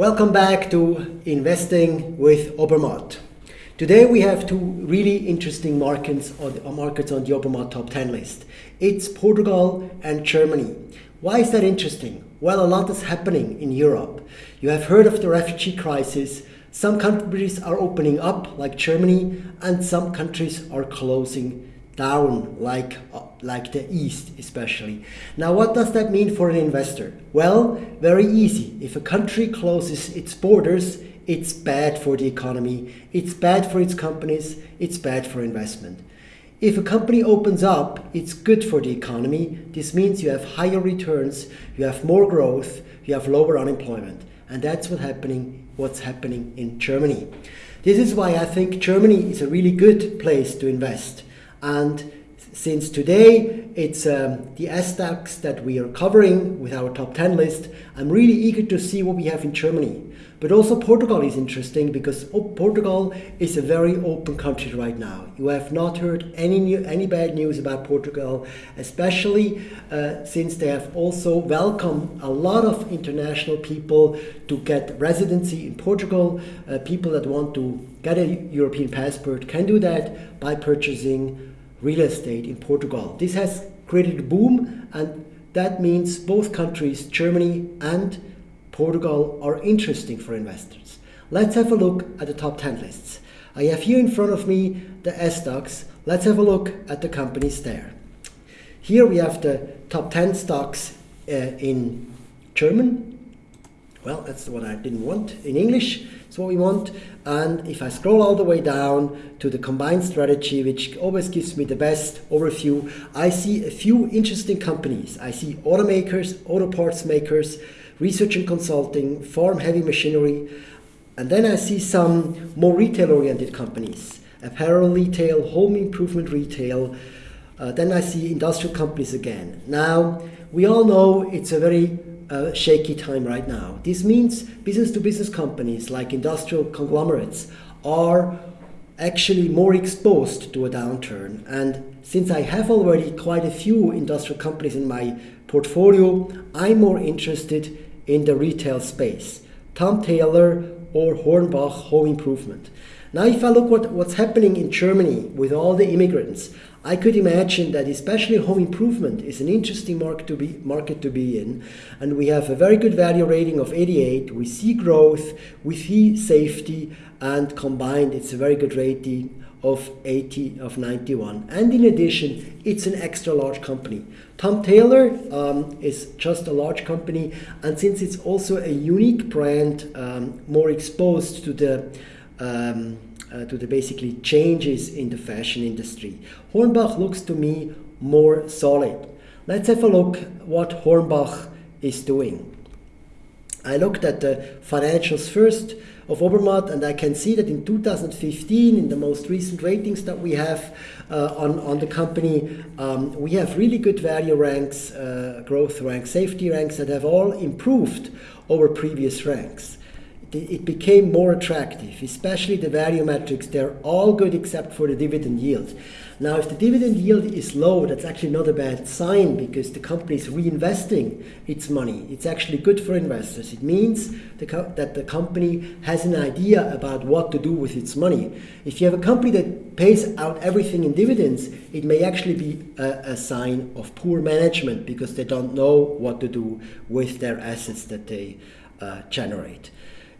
Welcome back to Investing with Obermatt. Today we have two really interesting markets on, the, markets on the Obermatt top 10 list. It's Portugal and Germany. Why is that interesting? Well, a lot is happening in Europe. You have heard of the refugee crisis. Some countries are opening up, like Germany, and some countries are closing down, like, uh, like the East especially. Now, what does that mean for an investor? Well, very easy. If a country closes its borders, it's bad for the economy, it's bad for its companies, it's bad for investment. If a company opens up, it's good for the economy. This means you have higher returns, you have more growth, you have lower unemployment. And that's what's happening, what's happening in Germany. This is why I think Germany is a really good place to invest. And since today it's um, the SDAX that we are covering with our top 10 list, I'm really eager to see what we have in Germany. But also Portugal is interesting because Portugal is a very open country right now. You have not heard any new, any bad news about Portugal, especially uh, since they have also welcomed a lot of international people to get residency in Portugal. Uh, people that want to get a European passport can do that by purchasing real estate in Portugal. This has created a boom and that means both countries, Germany and Portugal are interesting for investors. Let's have a look at the top 10 lists. I have here in front of me the SDAX. Let's have a look at the companies there. Here we have the top 10 stocks uh, in German. Well, that's what I didn't want. In English, that's what we want. And if I scroll all the way down to the combined strategy, which always gives me the best overview, I see a few interesting companies. I see automakers, auto parts makers, research and consulting, farm heavy machinery, and then I see some more retail-oriented companies, apparel retail, home improvement retail, uh, then I see industrial companies again. Now, we all know it's a very uh, shaky time right now. This means business-to-business -business companies like industrial conglomerates are actually more exposed to a downturn. And since I have already quite a few industrial companies in my portfolio, I'm more interested in the retail space. Tom Tailor or Hornbach Home Improvement. Now if I look what, what's happening in Germany with all the immigrants, I could imagine that especially home improvement is an interesting market to be market to be in, and we have a very good value rating of 88. We see growth, we see safety, and combined, it's a very good rating of 80 of 91 and in addition it's an extra large company. Tom Tailor um, is just a large company. And since it's also a unique brand um, more exposed to the um, uh, to the basically changes in the fashion industry. Hornbach looks to me more solid. Let's have a look what hornbach is doing. I looked at the financials first of Obermatt, and I can see that in 2015, in the most recent ratings that we have uh, on, on the company, um, we have really good value ranks, uh, growth ranks, safety ranks that have all improved over previous ranks it became more attractive, especially the value metrics. They're all good except for the dividend yield. Now, if the dividend yield is low, that's actually not a bad sign because the company is reinvesting its money. It's actually good for investors. It means the that the company has an idea about what to do with its money. If you have a company that pays out everything in dividends, it may actually be a, a sign of poor management because they don't know what to do with their assets that they uh, generate.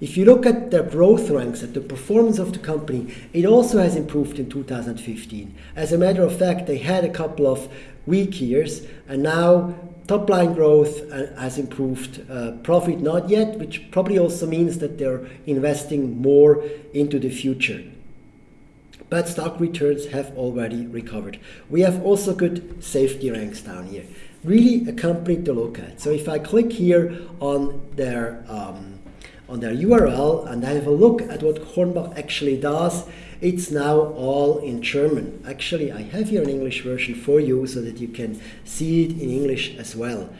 If you look at the growth ranks, at the performance of the company, it also has improved in 2015. As a matter of fact, they had a couple of weak years, and now top line growth uh, has improved. Uh, profit not yet, which probably also means that they're investing more into the future. But stock returns have already recovered. We have also good safety ranks down here. Really a company to look at. So if I click here on their um, on their URL and I have a look at what Hornbach actually does, it's now all in German. Actually, I have here an English version for you so that you can see it in English as well.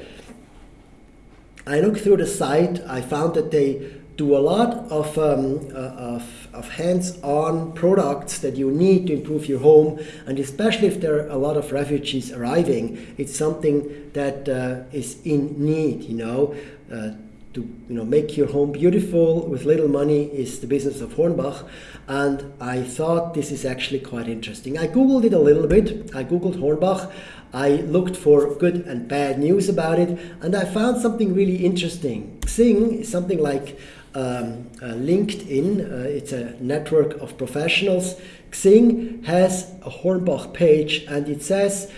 I looked through the site, I found that they do a lot of, um, uh, of, of hands-on products that you need to improve your home and especially if there are a lot of refugees arriving, it's something that uh, is in need, you know. Uh, to you know make your home beautiful with little money is the business of Hornbach, and I thought this is actually quite interesting. I googled it a little bit. I googled Hornbach. I looked for good and bad news about it, and I found something really interesting. Xing is something like um, uh, LinkedIn. Uh, it's a network of professionals. Xing has a Hornbach page, and it says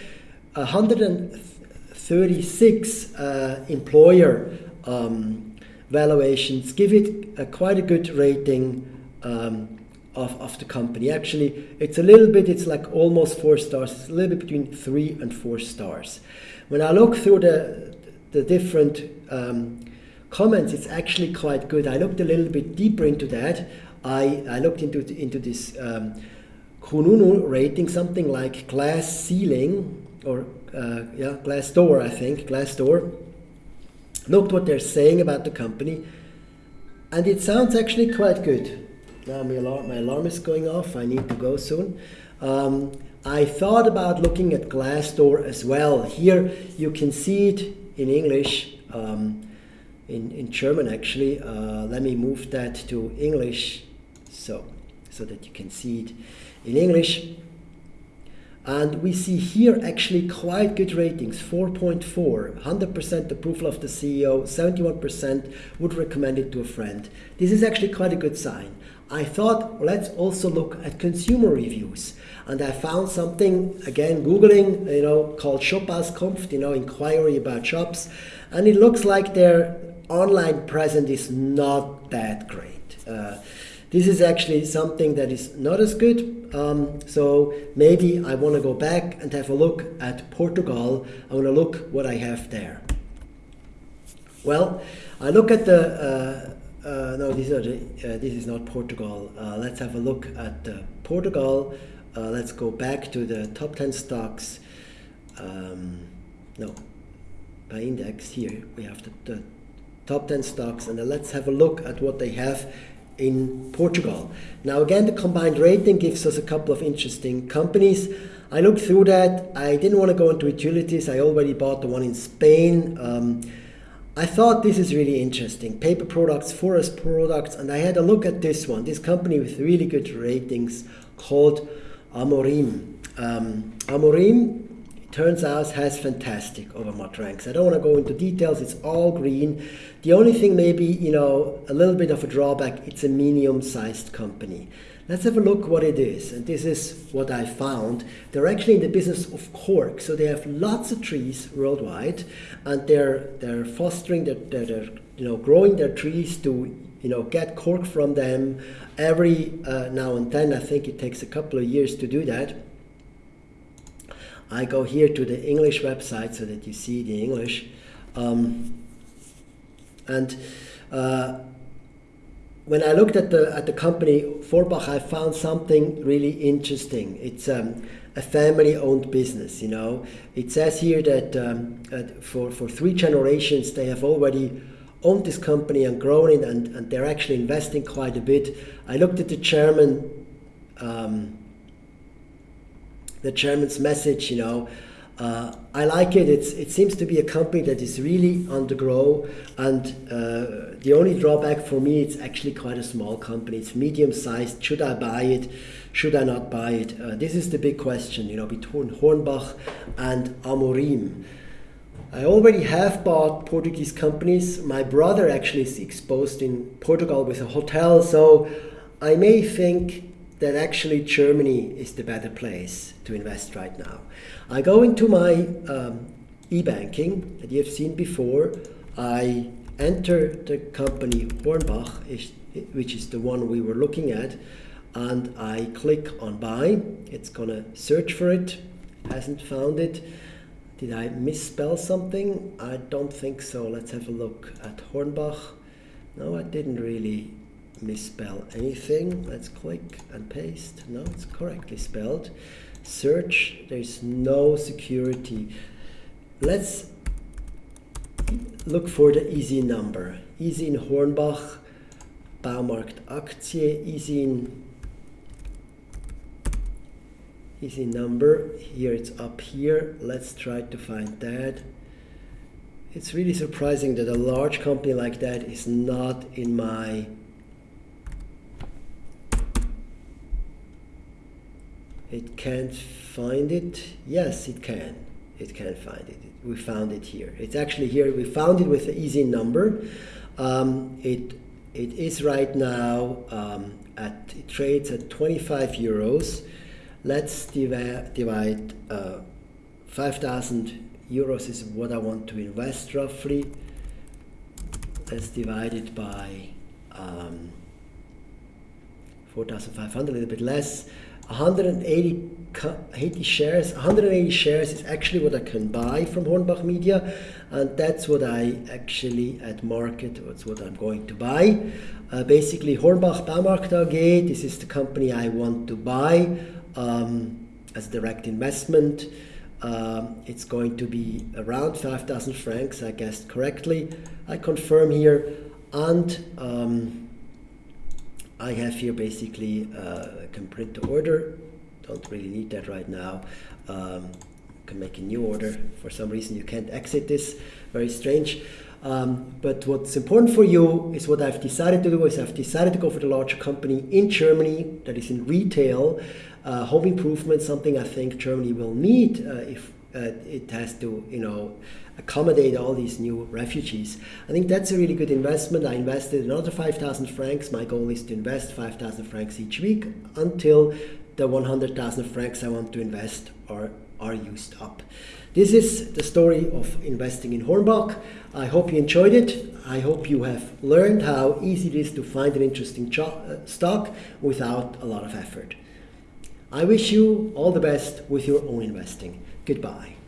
136 uh, employer um, valuations give it a, quite a good rating um, of, of the company. Actually, it's a little bit, it's like almost four stars. It's a little bit between three and four stars. When I look through the, the different um, comments, it's actually quite good. I looked a little bit deeper into that. I, I looked into, into this um, Kununu rating, something like glass ceiling or uh, yeah, glass door, I think, glass door looked what they're saying about the company, and it sounds actually quite good. Now my alarm, my alarm is going off. I need to go soon. Um, I thought about looking at Glassdoor as well. Here you can see it in English, um, in, in German actually. Uh, let me move that to English so, so that you can see it in English. And we see here actually quite good ratings 4.4, 100% approval of the CEO, 71% would recommend it to a friend. This is actually quite a good sign. I thought let's also look at consumer reviews. And I found something, again, Googling, you know, called Shopauskunft, you know, inquiry about shops. And it looks like their online presence is not that great. Uh, this is actually something that is not as good. Um, so maybe I want to go back and have a look at Portugal. I want to look what I have there. Well, I look at the, uh, uh, no, these are the, uh, this is not Portugal. Uh, let's have a look at Portugal. Uh, let's go back to the top 10 stocks. Um, no, by index here, we have the, the top 10 stocks and let's have a look at what they have in Portugal. Now again, the combined rating gives us a couple of interesting companies. I looked through that. I didn't want to go into utilities. I already bought the one in Spain. Um, I thought this is really interesting. Paper products, forest products, and I had a look at this one, this company with really good ratings called Amorim. Um, Amorim turns out has fantastic Obermatt ranks. I don't want to go into details, it's all green. The only thing maybe, you know, a little bit of a drawback, it's a medium-sized company. Let's have a look what it is. And this is what I found. They're actually in the business of cork. So they have lots of trees worldwide and they're they're fostering they're, they're, they're you know growing their trees to you know get cork from them every uh, now and then. I think it takes a couple of years to do that I go here to the English website so that you see the English. Um, and uh, when I looked at the at the company Forbach, I found something really interesting. It's um, a family-owned business. You know, it says here that um, for for three generations they have already owned this company and grown it, and, and they're actually investing quite a bit. I looked at the chairman. Um, the chairman's message, you know. Uh, I like it. It's, it seems to be a company that is really on the grow, and uh, the only drawback for me, it's actually quite a small company. It's medium sized. Should I buy it? Should I not buy it? Uh, this is the big question, you know, between Hornbach and Amorim. I already have bought Portuguese companies. My brother actually is exposed in Portugal with a hotel, so I may think that actually Germany is the better place to invest right now. I go into my um, e-banking that you've seen before. I enter the company Hornbach, which is the one we were looking at, and I click on buy. It's gonna search for it, hasn't found it. Did I misspell something? I don't think so. Let's have a look at Hornbach. No, I didn't really misspell anything. Let's click and paste. No, it's correctly spelled. Search, there's no security. Let's look for the ISIN number. ISIN Hornbach, Baumarkt Aktie, easy in ISIN number. Here it's up here. Let's try to find that. it's really surprising that a large company like that is not in my it can't find it? Yes it can. It can find it. We found it here. It's actually here. We found it with the ISIN number. Um, it it is right now um, at it trades at 25 euros. Let's divi divide uh, 5000 euros is what I want to invest roughly. Let's divide it by um, 4500 a little bit less 180 80 shares 180 shares is actually what I can buy from Hornbach Media and that's what I actually at market that's what I'm going to buy. Uh, basically Hornbach Baumarkt AG this is the company I want to buy um, as direct investment. Um, it's going to be around 5,000 francs I guessed correctly. I confirm here and um, I have here basically uh, can print the order. Don't really need that right now. Um, can make a new order. For some reason you can't exit this. Very strange. Um, but what's important for you is what I've decided to do is I've decided to go for the larger company in Germany that is in retail. Uh, home improvement something I think Germany will need uh, if it has to you know accommodate all these new refugees. I think that's a really good investment. I invested another 5,000 francs. My goal is to invest 5,000 francs each week until the 100,000 francs I want to invest are, are used up. This is the story of investing in Hornbach. I hope you enjoyed it. I hope you have learned how easy it is to find an interesting uh, stock without a lot of effort. I wish you all the best with your own investing. Goodbye.